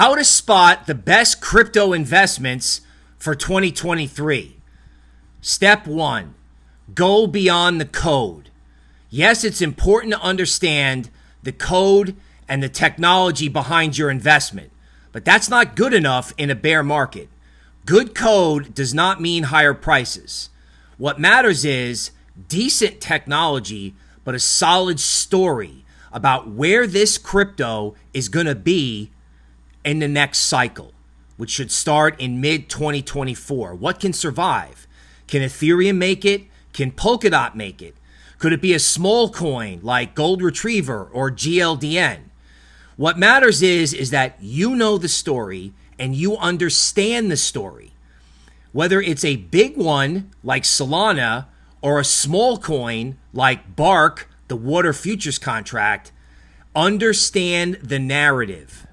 How to spot the best crypto investments for 2023. Step one go beyond the code. Yes, it's important to understand the code and the technology behind your investment, but that's not good enough in a bear market. Good code does not mean higher prices. What matters is decent technology, but a solid story about where this crypto is going to be in the next cycle, which should start in mid 2024. What can survive? Can Ethereum make it? Can Polkadot make it? Could it be a small coin like Gold Retriever or GLDN? What matters is is that you know the story and you understand the story. Whether it's a big one like Solana or a small coin like Bark, the water futures contract, understand the narrative.